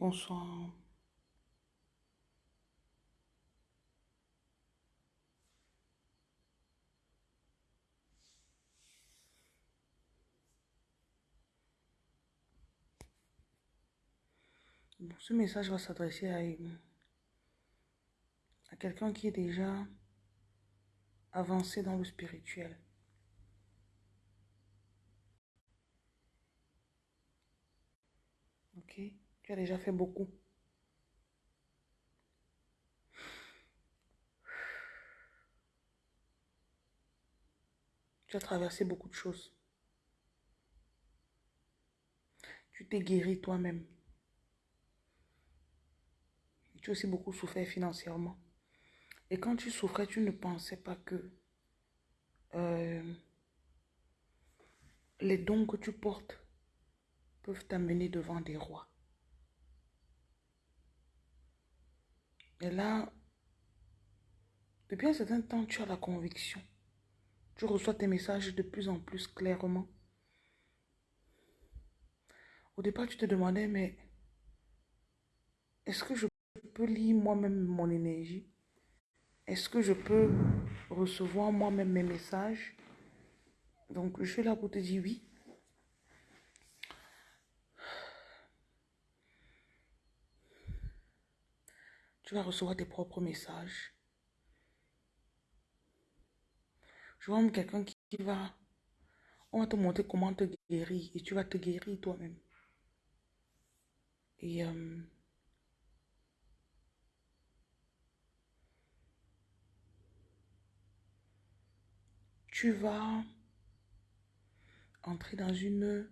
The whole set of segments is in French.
Bonsoir. Bon, ce message va s'adresser à, à quelqu'un qui est déjà avancé dans le spirituel. Ok Tu as déjà fait beaucoup. Tu as traversé beaucoup de choses. Tu t'es guéri toi-même. Tu as aussi beaucoup souffert financièrement. Et quand tu souffrais, tu ne pensais pas que euh, les dons que tu portes peuvent t'amener devant des rois. Et là, depuis un certain temps, tu as la conviction. Tu reçois tes messages de plus en plus clairement. Au départ, tu te demandais, mais est-ce que je peux lire moi-même mon énergie? Est-ce que je peux recevoir moi-même mes messages? Donc, je suis là pour te dire oui. Tu vas recevoir tes propres messages. Je vois quelqu'un qui va... On va te montrer comment te guérir et tu vas te guérir toi-même. Et... Euh, tu vas entrer dans une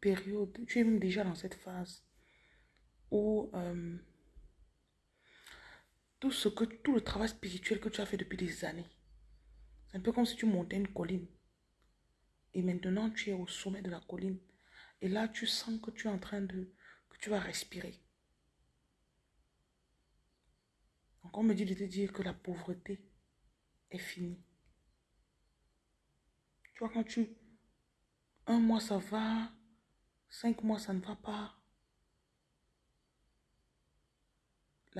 période, tu es même déjà dans cette phase où euh, tout ce que tout le travail spirituel que tu as fait depuis des années, c'est un peu comme si tu montais une colline et maintenant tu es au sommet de la colline et là tu sens que tu es en train de que tu vas respirer. Donc on me dit de te dire que la pauvreté est finie. Tu vois quand tu un mois ça va, cinq mois ça ne va pas.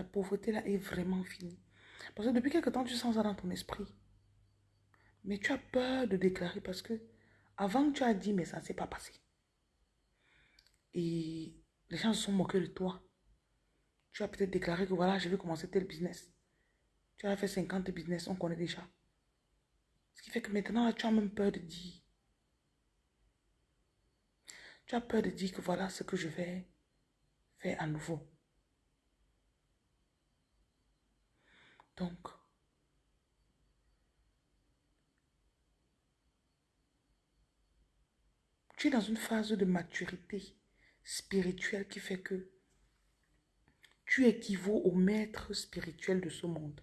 La pauvreté là est vraiment finie. Parce que depuis quelque temps, tu sens ça dans ton esprit. Mais tu as peur de déclarer parce que avant tu as dit, mais ça ne s'est pas passé. Et les gens se sont moqués de toi. Tu as peut-être déclaré que voilà, je vais commencer tel business. Tu as fait 50 business, on connaît déjà. Ce qui fait que maintenant, tu as même peur de dire. Tu as peur de dire que voilà ce que je vais faire à nouveau. Donc, tu es dans une phase de maturité spirituelle qui fait que tu équivaut au maître spirituel de ce monde.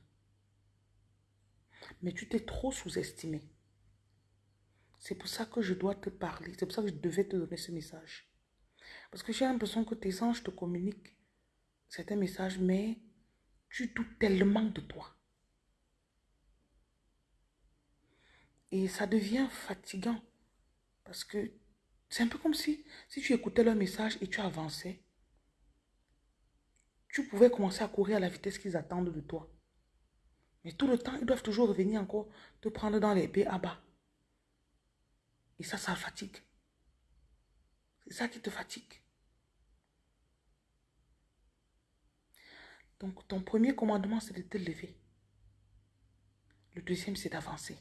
Mais tu t'es trop sous-estimé. C'est pour ça que je dois te parler. C'est pour ça que je devais te donner ce message. Parce que j'ai l'impression que tes anges te communiquent certains messages, mais tu doutes tellement de toi. Et ça devient fatigant. Parce que c'est un peu comme si, si tu écoutais leur message et tu avançais, tu pouvais commencer à courir à la vitesse qu'ils attendent de toi. Mais tout le temps, ils doivent toujours revenir encore te prendre dans les à bas. Et ça, ça fatigue. C'est ça qui te fatigue. Donc, ton premier commandement, c'est de te lever. Le deuxième, c'est d'avancer.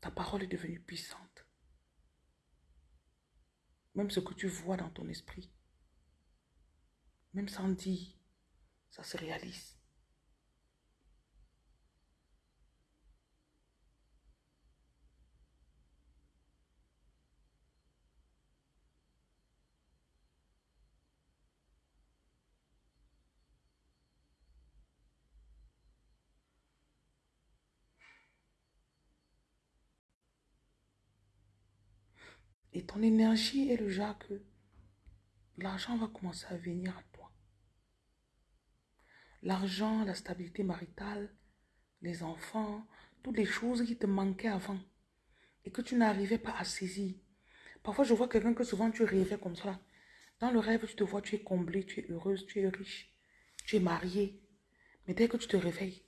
Ta parole est devenue puissante. Même ce que tu vois dans ton esprit, même sans dire, ça se réalise. Et ton énergie est le genre que l'argent va commencer à venir à toi. L'argent, la stabilité maritale, les enfants, toutes les choses qui te manquaient avant et que tu n'arrivais pas à saisir. Parfois, je vois quelqu'un que souvent tu rêvais comme ça. Dans le rêve, tu te vois, tu es comblée, tu es heureuse, tu es riche, tu es mariée. Mais dès que tu te réveilles,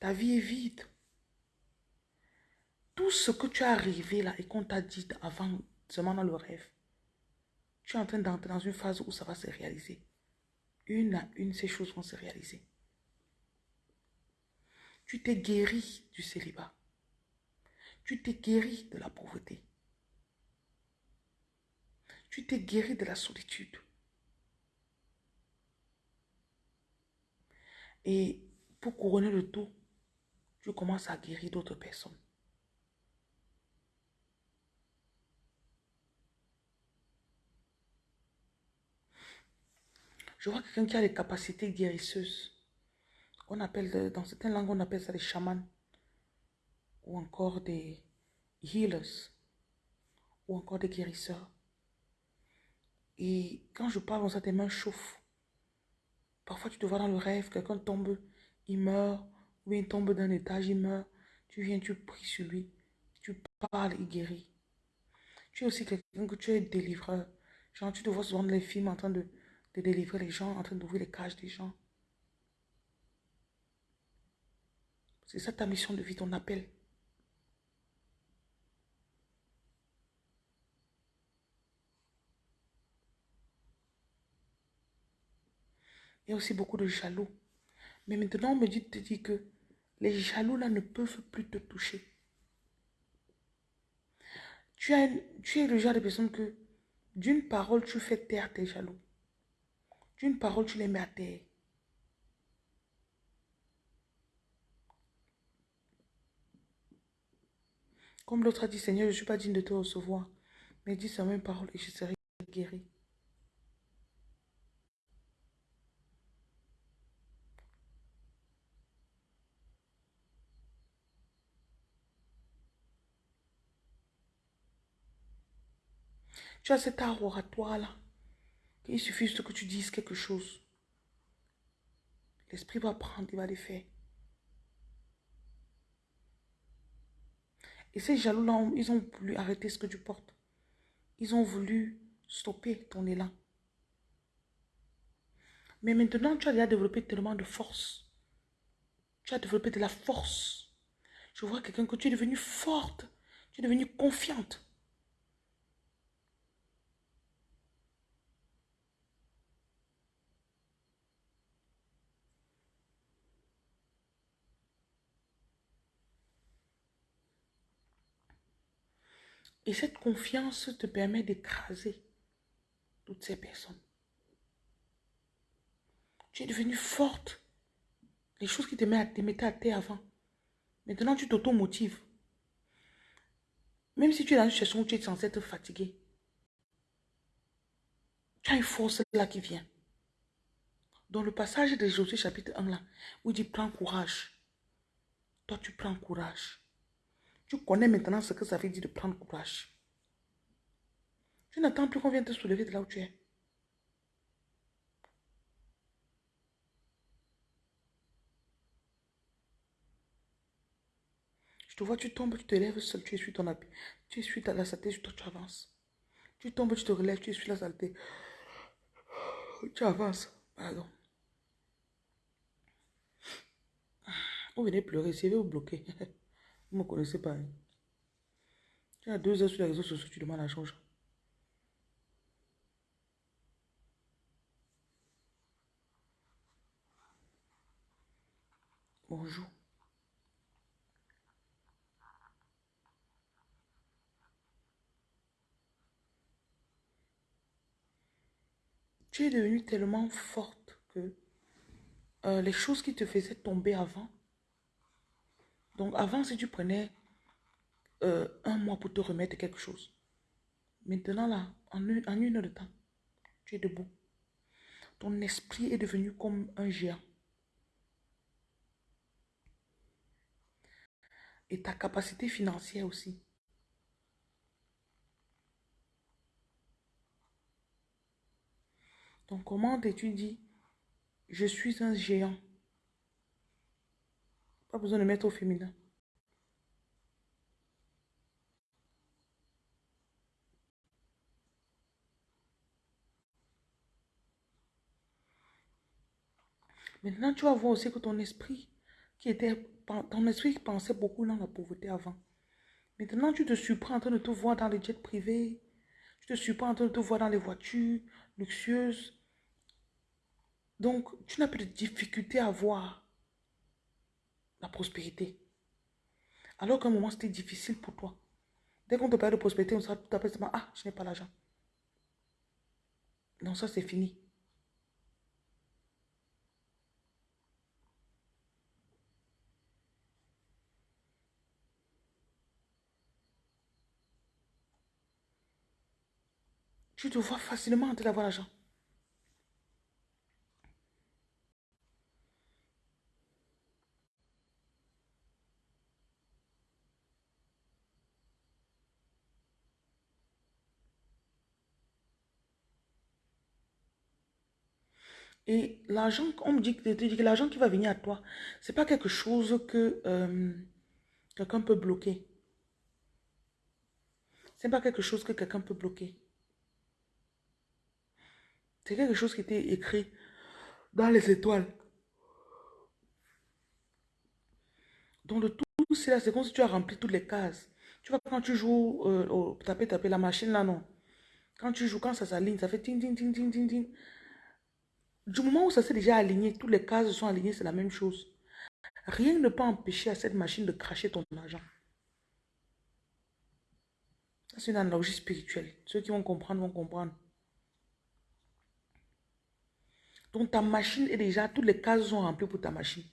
ta vie est vide. Tout ce que tu as rêvé là et qu'on t'a dit avant, seulement dans le rêve, tu es en train d'entrer dans une phase où ça va se réaliser. Une à une, ces choses vont se réaliser. Tu t'es guéri du célibat. Tu t'es guéri de la pauvreté. Tu t'es guéri de la solitude. Et pour couronner le tout, tu commences à guérir d'autres personnes. Je vois quelqu'un qui a des capacités guérisseuses. On appelle, dans certaines langues, on appelle ça des chamans. Ou encore des healers. Ou encore des guérisseurs. Et quand je parle, ça, tes mains chauffent. Parfois, tu te vois dans le rêve, quelqu'un tombe, il meurt. Ou il tombe d'un étage, il meurt. Tu viens, tu pries sur lui. Tu parles, il guérit. Tu es aussi quelqu'un que tu es délivreur. Genre, tu te vois souvent dans les films en train de de délivrer les gens, en train d'ouvrir les cages des gens. C'est ça ta mission de vie, ton appel. Il y a aussi beaucoup de jaloux. Mais maintenant, on me dit, te dit que les jaloux là ne peuvent plus te toucher. Tu, tu es le genre de personne que d'une parole, tu fais taire tes jaloux. D'une parole, tu les mets à terre. Comme l'autre a dit, Seigneur, je ne suis pas digne de te recevoir. Mais dis sa même parole et je serai guéri. Tu as cet art oratoire là. Il suffit juste que tu dises quelque chose. L'esprit va prendre, il va les faire. Et ces jaloux-là, ils ont voulu arrêter ce que tu portes. Ils ont voulu stopper ton élan. Mais maintenant, tu as déjà développé tellement de force. Tu as développé de la force. Je vois quelqu'un que tu es devenue forte. Tu es devenue confiante. Et cette confiance te permet d'écraser toutes ces personnes. Tu es devenue forte. Les choses qui te mettaient à terre avant. Maintenant, tu t'auto-motives. Même si tu es dans une situation où tu es censé être fatigué. Tu as une force là qui vient. Dans le passage de Josué chapitre 1 là, où il dit prends courage. Toi, tu prends courage. Tu connais maintenant ce que ça veut dire de prendre courage. Tu n'attends plus qu'on vienne te soulever de là où tu es. Je te vois, tu tombes, tu te lèves seul, tu essuies ton habit. Tu essuies la saleté, toi tu avances. Tu tombes, tu te relèves, tu essuies la saleté. Tu avances. Pardon. Vous venez pleurer, c'est vous bloquer. Me connaissez pas. Hein. Tu as deux heures sur les réseaux sociaux, tu demandes la chose. Bonjour. Tu es devenue tellement forte que euh, les choses qui te faisaient tomber avant, donc avant, si tu prenais euh, un mois pour te remettre quelque chose, maintenant là, en une, en une heure de temps, tu es debout. Ton esprit est devenu comme un géant. Et ta capacité financière aussi. Donc comment tu dis, je suis un géant? Pas besoin de mettre au féminin. Maintenant, tu vas voir aussi que ton esprit, qui était, ton esprit qui pensait beaucoup dans la pauvreté avant. Maintenant, tu te surprends en train de te voir dans les jets privés. Tu te surprends en train de te voir dans les voitures luxueuses. Donc, tu n'as plus de difficulté à voir la prospérité. Alors qu'à un moment, c'était difficile pour toi. Dès qu'on te parle de prospérité, on sera tout à fait ah, je n'ai pas l'argent. Non, ça, c'est fini. Tu te vois facilement en train d'avoir l'argent. Et l'argent, on me dit, que l'argent qui va venir à toi, c'est pas quelque chose que euh, quelqu'un peut bloquer. C'est pas quelque chose que quelqu'un peut bloquer. C'est quelque chose qui était écrit dans les étoiles. Donc le tout, c'est là, c'est comme si tu as rempli toutes les cases. Tu vois, quand tu joues euh, au taper, taper la machine là, non. Quand tu joues, quand ça s'aligne, ça fait ting, ting, ting, ting, ting, ting. Du moment où ça s'est déjà aligné, toutes les cases sont alignées, c'est la même chose. Rien ne peut empêcher à cette machine de cracher ton argent. C'est une analogie spirituelle. Ceux qui vont comprendre vont comprendre. Donc ta machine est déjà, toutes les cases sont remplies pour ta machine.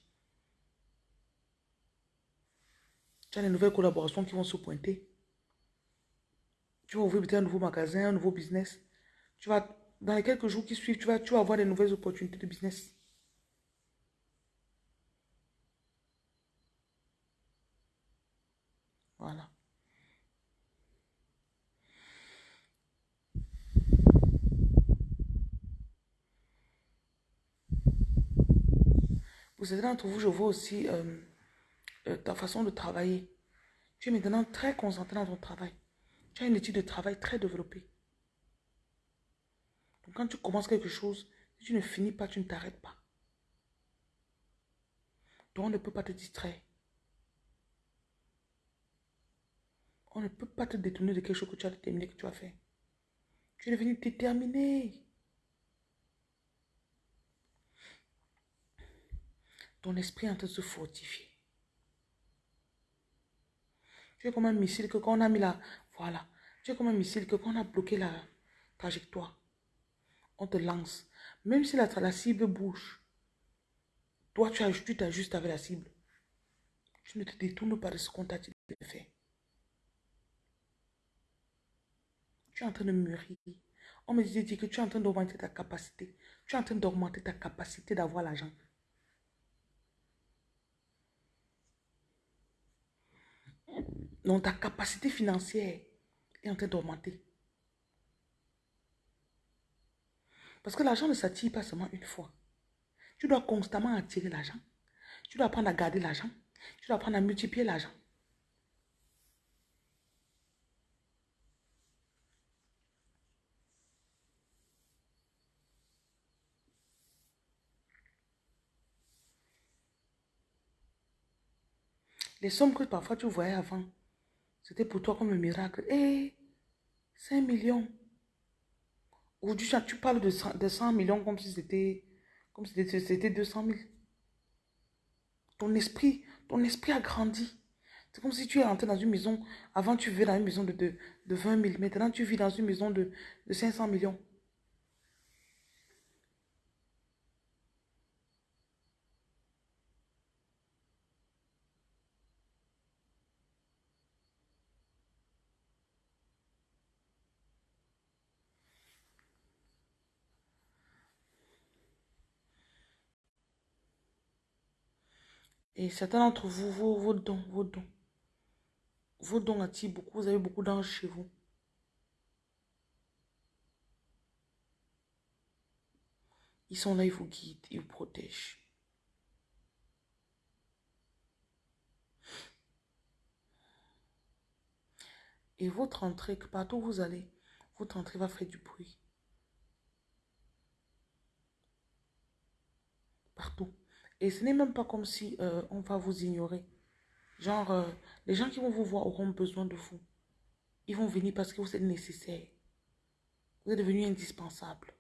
Tu as des nouvelles collaborations qui vont se pointer. Tu vas ouvrir peut-être un nouveau magasin, un nouveau business. Tu vas, dans les quelques jours qui suivent, tu vas, tu vas avoir des nouvelles opportunités de business. Voilà. Pour certains d'entre vous, je vois aussi euh, euh, ta façon de travailler. Tu es maintenant très concentré dans ton travail. Tu as une étude de travail très développée. Quand tu commences quelque chose, si tu ne finis pas, tu ne t'arrêtes pas. Donc on ne peut pas te distraire. On ne peut pas te détourner de quelque chose que tu as déterminé que tu as fait. Tu es devenu déterminé. ton esprit est en train de se fortifier. Tu es comme un missile que quand on a mis la... Voilà. Tu es comme un missile que quand on a bloqué la trajectoire, on te lance. Même si la, cible bouge, toi, tu t'ajustes avec la cible. Tu ne te détournes pas de ce qu'on t'a faire. Tu es en train de mûrir. On me disait que tu es en train d'augmenter ta capacité. Tu es en train d'augmenter ta capacité d'avoir l'argent. Donc ta capacité financière est en train d'augmenter. Parce que l'argent ne s'attire pas seulement une fois. Tu dois constamment attirer l'argent. Tu dois apprendre à garder l'argent. Tu dois apprendre à multiplier l'argent. Les sommes que parfois tu voyais avant, c'était pour toi comme un miracle. Hé, 5 millions. Aujourd'hui, tu parles de 100, millions comme si c'était comme si c'était 200 000. Ton esprit, ton esprit a grandi. C'est comme si tu es entré dans une maison. Avant, tu vivais dans une maison de, de, 20 000. Maintenant, tu vis dans une maison de, de 500 millions. Et certains d'entre vous, vos, vos dons, vos dons, vos dons attirent beaucoup, vous avez beaucoup d'anges chez vous. Ils sont là, ils vous guident, ils vous protègent. Et votre entrée, que partout où vous allez, votre entrée va faire du bruit. Et ce n'est même pas comme si euh, on va vous ignorer. Genre, euh, les gens qui vont vous voir auront besoin de vous. Ils vont venir parce que vous êtes nécessaire. Vous êtes devenu indispensable.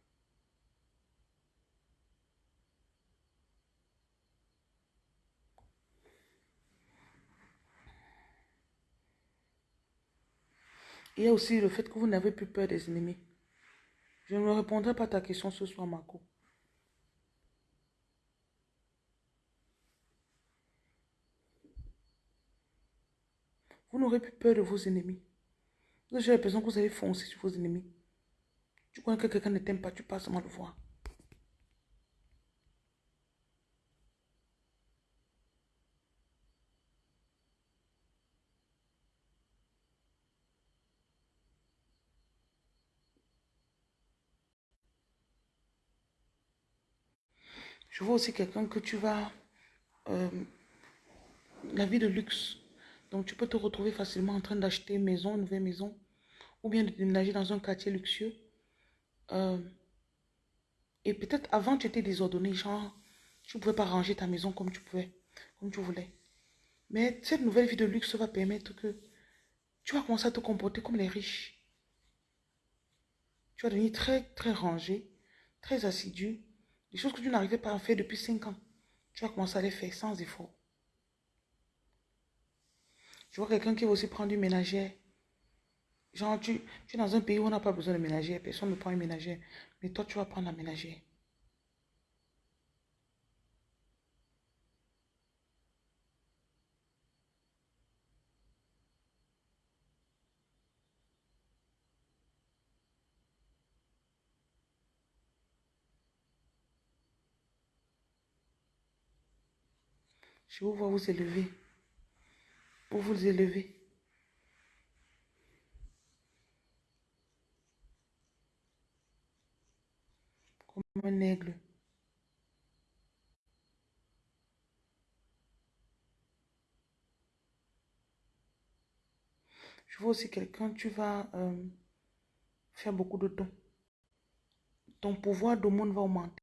Il y a aussi le fait que vous n'avez plus peur des ennemis. Je ne répondrai pas à ta question ce soir, Marco. Vous n'aurez plus peur de vos ennemis. Vous avez l'impression que vous allez foncer sur vos ennemis. Tu crois que quelqu'un ne t'aime pas, tu passes mal le voir. Je vois aussi quelqu'un que tu vas... Euh, la vie de luxe. Donc tu peux te retrouver facilement en train d'acheter une maison, une nouvelle maison. Ou bien de déménager dans un quartier luxueux. Euh, et peut-être avant tu étais désordonné, genre tu ne pouvais pas ranger ta maison comme tu pouvais, comme tu voulais. Mais cette nouvelle vie de luxe va permettre que tu vas commencer à te comporter comme les riches. Tu vas devenir très, très rangé, très assidu, des choses que tu n'arrivais pas à faire depuis 5 ans, tu vas commencer à les faire sans effort. Je vois quelqu'un qui va aussi prendre une ménagère. Genre, tu, tu es dans un pays où on n'a pas besoin de ménagère, personne ne prend une ménagère. Mais toi, tu vas prendre la ménagère. Je vous vois vous élever. Pour vous élever. Comme un aigle. Je vois aussi quelqu'un, tu vas euh, faire beaucoup de dons. Ton pouvoir de monde va augmenter.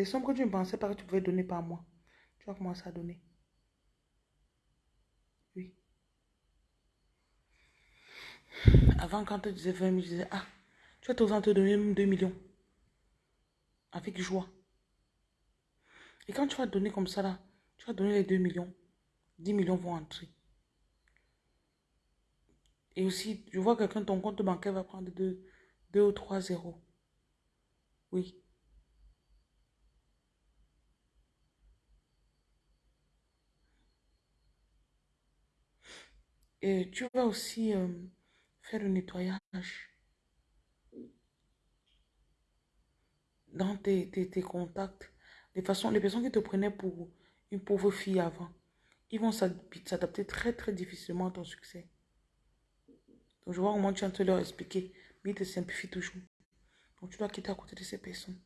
Les sommes que tu ne pensais pas que tu pouvais donner par mois, tu vas commencer à donner. Oui. Avant, quand tu disais 20 000, je disais, ah, tu vas t'oser te donner 2 millions. Avec joie. Et quand tu vas donner comme ça, là, tu vas donner les 2 millions. 10 millions vont entrer. Et aussi, je vois quelqu'un, ton compte bancaire va prendre 2, 2 ou 3 zéros. Oui. Et tu vas aussi euh, faire le nettoyage dans tes, tes, contacts. Les, façons, les personnes qui te prenaient pour une pauvre fille avant, ils vont s'adapter très très difficilement à ton succès. Donc je vois comment tu es en de leur expliquer, mais ils te simplifient toujours. Donc tu dois quitter à côté de ces personnes.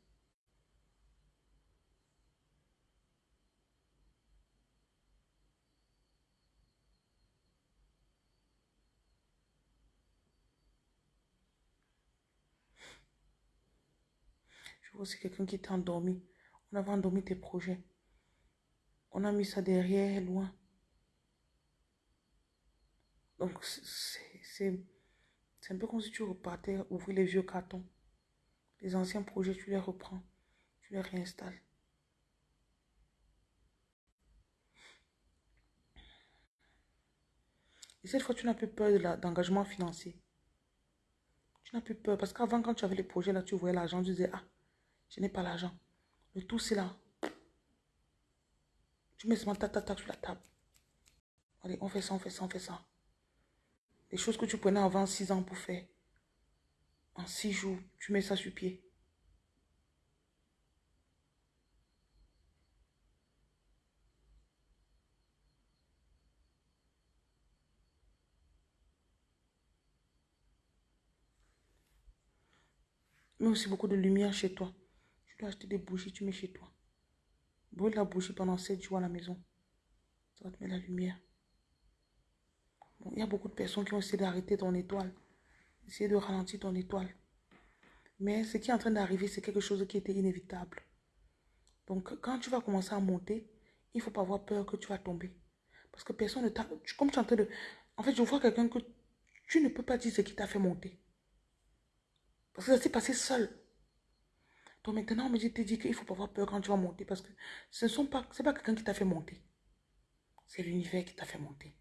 Aussi quelqu'un qui t'a endormi. On avait endormi tes projets. On a mis ça derrière, loin. Donc, c'est un peu comme si tu repartais ouvrir les vieux cartons. Les anciens projets, tu les reprends. Tu les réinstalles. Et cette fois, tu n'as plus peur d'engagement financier. Tu n'as plus peur. Parce qu'avant, quand tu avais les projets, là, tu voyais l'argent, tu disais, ah, je n'ai pas l'argent. Le tout, c'est là. Tu mets seulement ta, ta, sur la table. Allez, on fait ça, on fait ça, on fait ça. Les choses que tu prenais avant 6 ans pour faire. En 6 jours, tu mets ça sur pied. Mais aussi beaucoup de lumière chez toi. Tu dois acheter des bougies, tu mets chez toi. Brûle la bougie pendant 7 jours à la maison. Ça va te mettre la lumière. il y a beaucoup de personnes qui ont essayé d'arrêter ton étoile. Essayer de ralentir ton étoile. Mais ce qui est en train d'arriver, c'est quelque chose qui était inévitable. Donc, quand tu vas commencer à monter, il ne faut pas avoir peur que tu vas tomber. Parce que personne ne t'a... Comme tu es en train de... En fait, je vois quelqu'un que tu ne peux pas dire ce qui t'a fait monter. Parce que ça s'est passé seul. Donc maintenant, on me dit, qu'il ne faut pas avoir peur quand tu vas monter. Parce que ce n'est pas quelqu'un qui t'a fait monter. C'est l'univers qui t'a fait monter.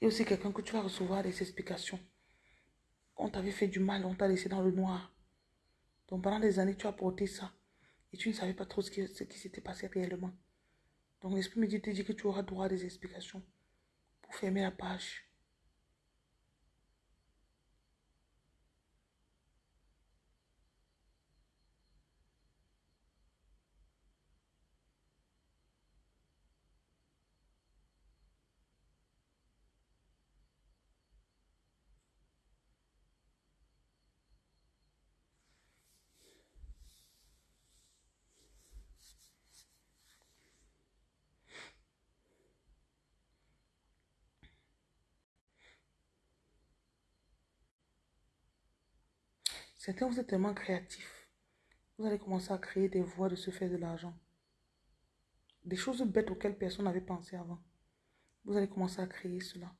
Et aussi quelqu'un que tu vas recevoir des explications. On t'avait fait du mal, on t'a laissé dans le noir. Donc pendant des années, tu as porté ça. Et tu ne savais pas trop ce qui, s'était passé réellement. Donc l'Esprit me dit, dit que tu auras droit à des explications pour fermer la page. Certains, vous êtes tellement créatifs. Vous allez commencer à créer des voies de se faire de l'argent. Des choses bêtes auxquelles personne n'avait pensé avant. Vous allez commencer à créer cela.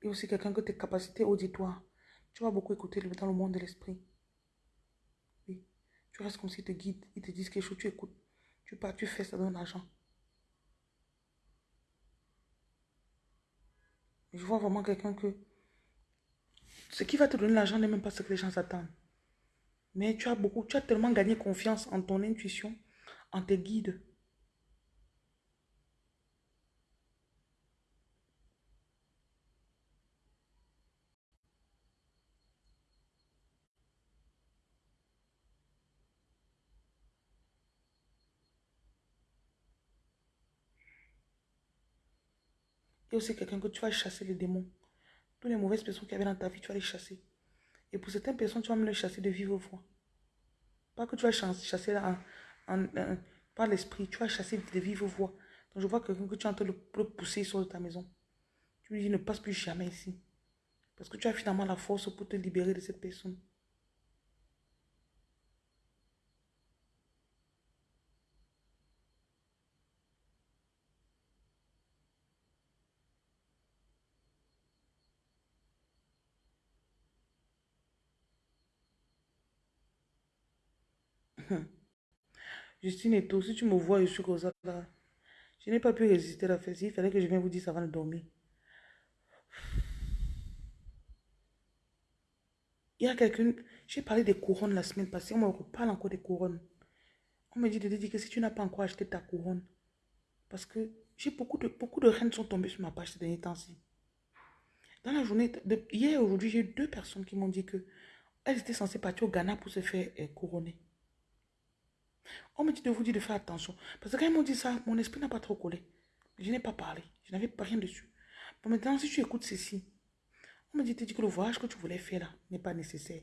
Et aussi quelqu'un que tes capacités auditoires. Tu vas beaucoup écouter dans le monde de l'esprit. Oui. Tu restes comme s'ils te guident. Ils te disent quelque chose, tu écoutes. Tu pars, tu fais, ça donne l'argent. Je vois vraiment quelqu'un que ce qui va te donner l'argent n'est même pas ce que les gens attendent. Mais tu as beaucoup, tu as tellement gagné confiance en ton intuition, en tes guides. Et aussi quelqu'un que tu vas chasser les démons. Toutes les mauvaises personnes qui avaient dans ta vie, tu vas les chasser. Et pour certaines personnes, tu vas même les chasser de vive voix. Pas que tu vas chasser par l'esprit, tu vas chasser de vive voix. Donc je vois quelqu'un que tu es en train de pousser sur ta maison. Tu lui dis ne passe plus jamais ici. Parce que tu as finalement la force pour te libérer de cette personne. Justine et tout, si tu me vois, je suis comme ça là. Je n'ai pas pu résister à la fête. Il fallait que je vienne vous dire ça va de dormir. Il y a quelqu'un, j'ai parlé des couronnes la semaine passée, on me reparle encore des couronnes. On me dit de te dire que si tu n'as pas encore acheté ta couronne, parce que j'ai beaucoup de, beaucoup de reines sont tombées sur ma page ces derniers temps-ci. Dans la journée, hier et aujourd'hui, j'ai deux personnes qui m'ont dit que elles étaient censées partir au Ghana pour se faire euh, couronner. On me dit de vous dire de faire attention. Parce que quand ils m'ont dit ça, mon esprit n'a pas trop collé. Je n'ai pas parlé. Je n'avais pas rien dessus. Bon, maintenant, si tu écoutes ceci, on me dit, que le voyage que tu voulais faire là n'est pas nécessaire.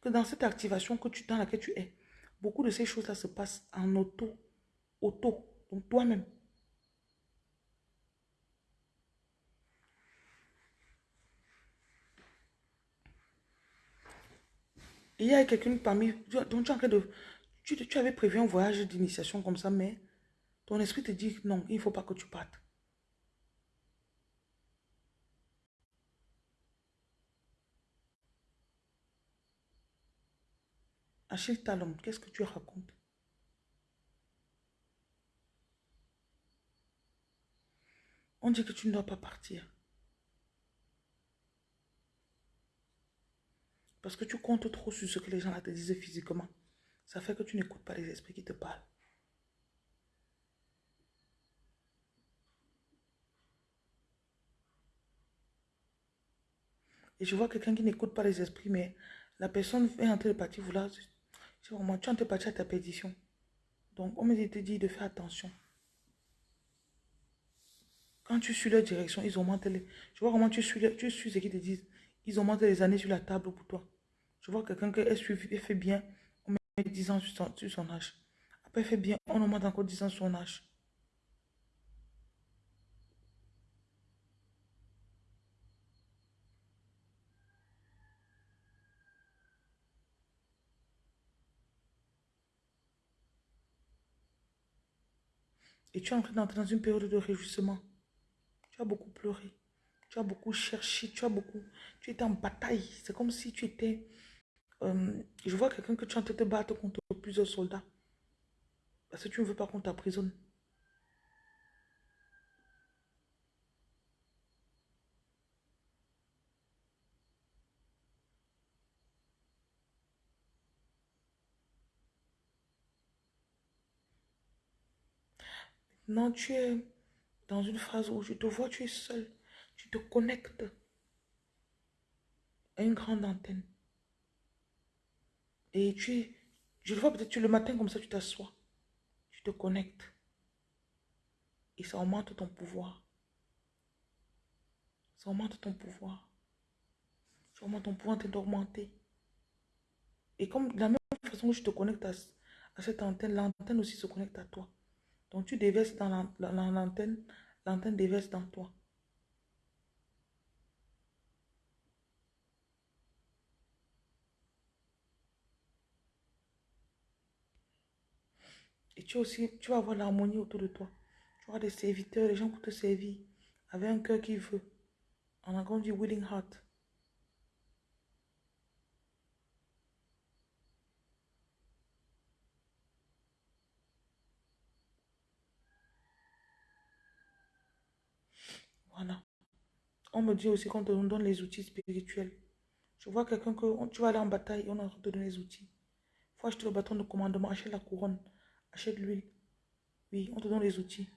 Que dans cette activation que tu, dans laquelle tu es, beaucoup de ces choses-là se passent en auto. Auto. Donc toi-même. Il y a quelqu'un parmi... Donc tu es en train de tu, avais prévu un voyage d'initiation comme ça, mais ton esprit te dit non, il ne faut pas que tu partes. Achille Talon, qu'est-ce que tu racontes? On dit que tu ne dois pas partir. Parce que tu comptes trop sur ce que les gens te disent physiquement. Ça fait que tu n'écoutes pas les esprits qui te parlent. Et je vois quelqu'un qui n'écoute pas les esprits, mais la personne est en train de partir vouloir. Tu es en train de partir à ta perdition. Donc, on me dit de faire attention. Quand tu suis leur direction, ils augmentent les. Je vois comment tu suis, tu suis ce qu'ils te disent. Ils augmentent les années sur la table pour toi. Je vois quelqu'un qui est fait bien, on met 10 ans sur son, âge. Après, fait bien, on augmente encore 10 ans sur son âge. Et tu es en train d'entrer dans une période de réjouissement. Tu as beaucoup pleuré. Tu as beaucoup cherché. Tu as beaucoup... Tu étais en bataille. C'est comme si tu étais... Euh, je vois quelqu'un que tu es en train de te battre contre plusieurs soldats. Parce que tu ne veux pas qu'on t'emprisonne. Non, tu es dans une phase où je te vois, tu es seul. Tu te connectes à une grande antenne. Et tu je le vois peut-être le matin comme ça, tu t'assois. Tu te connectes. Et ça augmente ton pouvoir. Ça augmente ton pouvoir. Ça augmente ton pouvoir d'augmenter. Et comme de la même façon que je te connecte à, à cette antenne, l'antenne aussi se connecte à toi. Donc tu déverses dans l'antenne, l'antenne déverse dans toi. Et tu aussi, tu vas avoir l'harmonie autour de toi. Tu auras des serviteurs, des gens pour te servir, avec un cœur qui veut. En anglais, du willing heart. Voilà. On me dit aussi qu'on te donne les outils spirituels. Je vois quelqu'un que tu vas aller en bataille et on a te donner les outils. Faut acheter le bâton de commandement, achète la couronne, achète l'huile. Oui, on te donne les outils.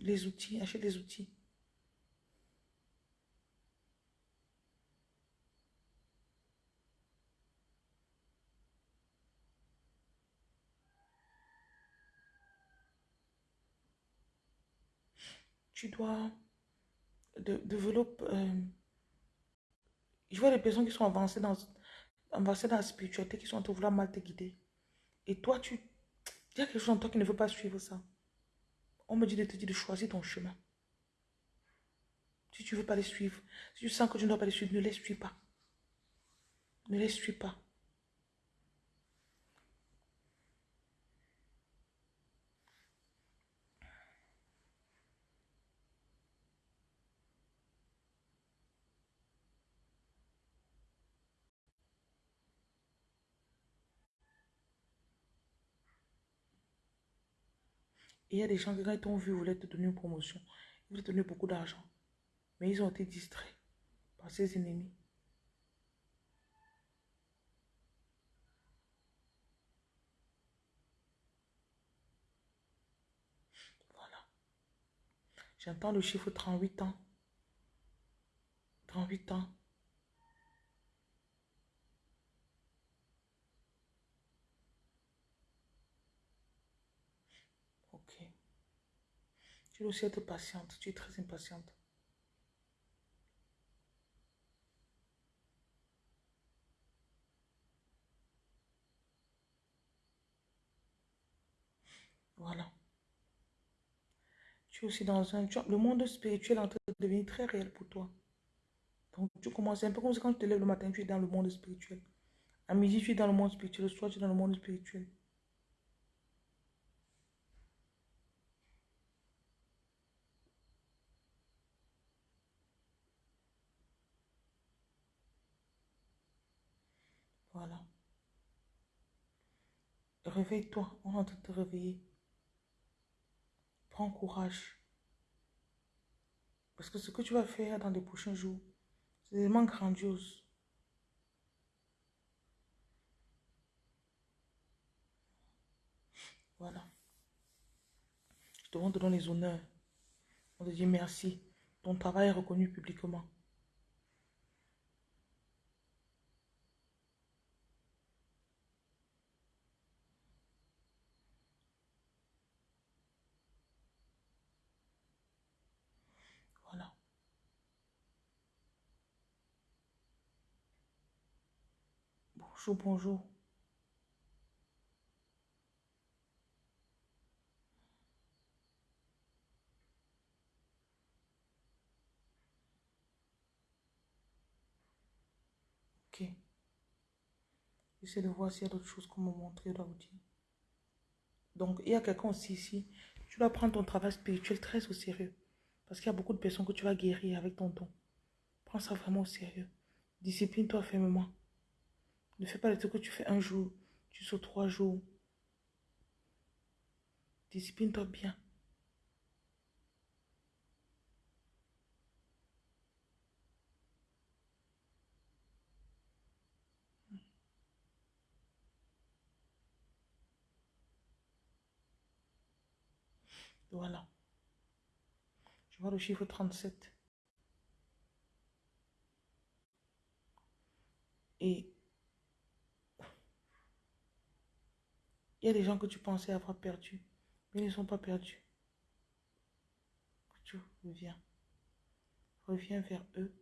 les outils, achète les outils. tu dois développer. Euh, je vois des personnes qui sont avancées dans, avancées dans la spiritualité, qui sont en train de vouloir mal te guider. Et toi, tu. Il y a quelque chose en toi qui ne veut pas suivre ça. On me dit de te dire de choisir ton chemin. Si tu ne veux pas les suivre, si tu sens que tu ne dois pas les suivre, ne les suis pas. Ne les suis pas. Il y a des gens qui, quand ils t'ont vu, voulaient te donner une promotion. Ils voulaient te donner beaucoup d'argent. Mais ils ont été distraits par ses ennemis. Voilà. J'entends le chiffre 38 ans. 38 ans. Tu dois aussi être patiente. Tu es très impatiente. Voilà. Tu es aussi dans un... Le monde spirituel est en train de devenir très réel pour toi. Donc, tu commences un peu comme quand tu te lèves le matin, tu es dans le monde spirituel. À midi, tu es dans le monde spirituel. Le soir, tu es dans le monde spirituel. Voilà. Réveille-toi, on est de te réveiller. Prends courage. Parce que ce que tu vas faire dans les prochains jours, c'est vraiment grandiose. Voilà. Je te rends les honneurs. On te dit merci. Ton travail est reconnu publiquement. Voilà. Bonjour, bonjour. Ok. J'essaie de voir s'il y a d'autres choses qu'on me montrer là aussi. Donc, il y a quelqu'un aussi ici. Tu dois prendre ton travail spirituel très au sérieux. Parce qu'il y a beaucoup de personnes que tu vas guérir avec ton don. Prends ça vraiment au sérieux. Discipline-toi fermement. Ne fais pas les trucs que tu fais un jour, tu sautes trois jours. Discipline-toi bien. Voilà. Je vois le chiffre 37. Et il y a des gens que tu pensais avoir perdus, mais ils ne sont pas perdus. Tu reviens. Reviens vers eux.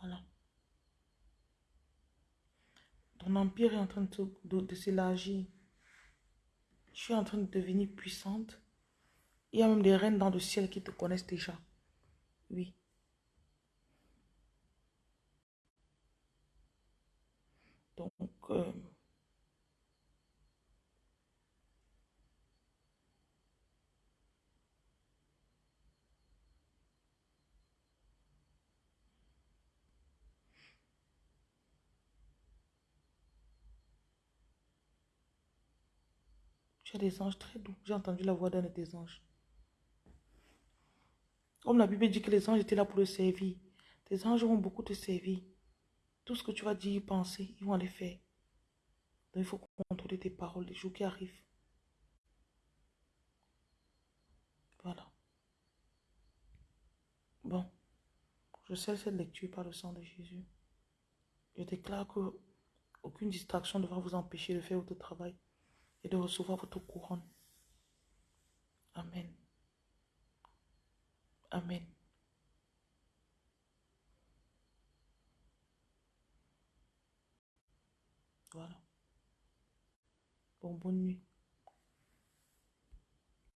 Voilà. Ton empire est en train de, de, s'élargir. Je suis en train de devenir puissante. Il y a même des reines dans le ciel qui te connaissent déjà. Oui. Donc, euh, Tu as des anges très doux. J'ai entendu la voix d'un de tes anges. Comme la Bible dit que les anges étaient là pour le servir. Tes anges vont beaucoup te servir. Tout ce que tu vas dire, penser, ils vont les faire. Donc il faut contrôler tes paroles les jours qui arrivent. Voilà. Bon. Je scelle cette lecture par le sang de Jésus. Je déclare que aucune distraction ne va vous empêcher de faire votre travail et de recevoir votre couronne. Amen. Amen. Voilà. Bon, bonne nuit.